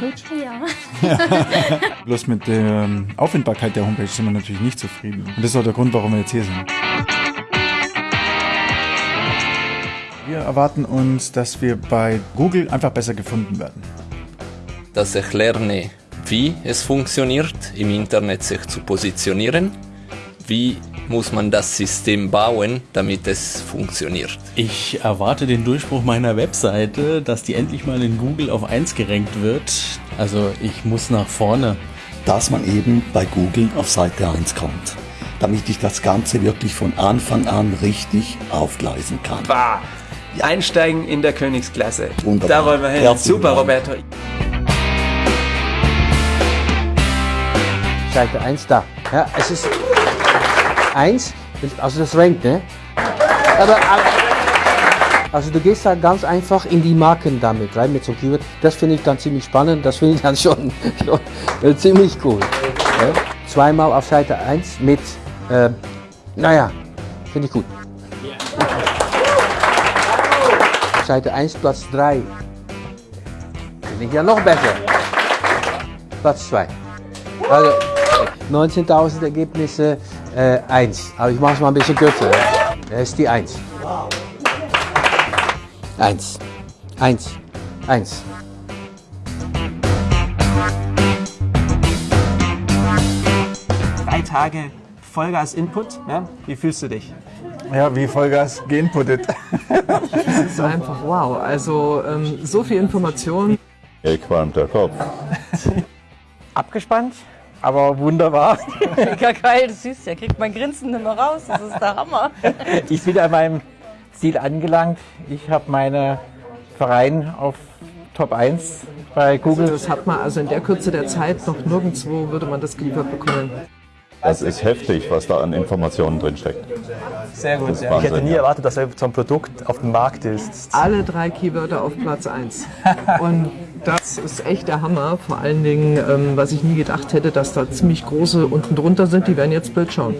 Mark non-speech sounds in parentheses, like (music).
Homepage? Ja. (laughs) Bloß mit der ähm, Auffindbarkeit der Homepage sind wir natürlich nicht zufrieden. Und das ist auch der Grund, warum wir jetzt hier sind. Wir erwarten uns, dass wir bei Google einfach besser gefunden werden. dass ich lerne, wie es funktioniert, im Internet sich zu positionieren, wie muss man das System bauen, damit es funktioniert. Ich erwarte den Durchbruch meiner Webseite, dass die endlich mal in Google auf 1 gerankt wird. Also ich muss nach vorne. dass man eben bei Google auf Seite 1 kommt, damit ich das Ganze wirklich von Anfang an richtig aufgleisen kann. Bah, einsteigen in der Königsklasse. Wunderbar. Da wollen wir hin. Herzlichen Super, Dank. Roberto. Seite 1 da. Ja, es ist 1, also das rankt, ne? Aber, also du gehst da ganz einfach in die Marken damit rein, mit so einem Keyword. Das finde ich dann ziemlich spannend, das finde ich dann schon, schon (laughs) äh, ziemlich cool. Ja? Zweimal auf Seite 1 mit, äh, naja, finde ich gut. Seite 1, Platz 3. Finde ich ja noch besser. Platz 2. Also 19.000 Ergebnisse, äh, 1. Aber ich mache es mal ein bisschen kürzer. Das ist die 1. 1. 1. 1. Drei Tage Vollgas Input. Ja? Wie fühlst du dich? Ja, wie Vollgas geinputtet. (laughs) Das ist einfach wow. Also ähm, so viel Information. Mir qualmt der Kopf. abgespannt, aber wunderbar. (laughs) Mega geil, das siehst du, er kriegt mein Grinsen nicht mehr raus. Das ist der Hammer. (laughs) Ich bin an meinem Ziel angelangt. Ich habe meinen Verein auf Top 1 bei Google. Das hat man also in der Kürze der Zeit noch nirgendwo würde man das geliefert bekommen. Das ist heftig, was da an Informationen drin steckt. Sehr gut. Ja. Ich hätte nie erwartet, dass so ein Produkt auf dem Markt ist. Alle drei Keywörter auf Platz 1. (laughs) Und das ist echt der Hammer. Vor allen Dingen, ähm, was ich nie gedacht hätte, dass da ziemlich große unten drunter sind. Die werden jetzt Bild schauen.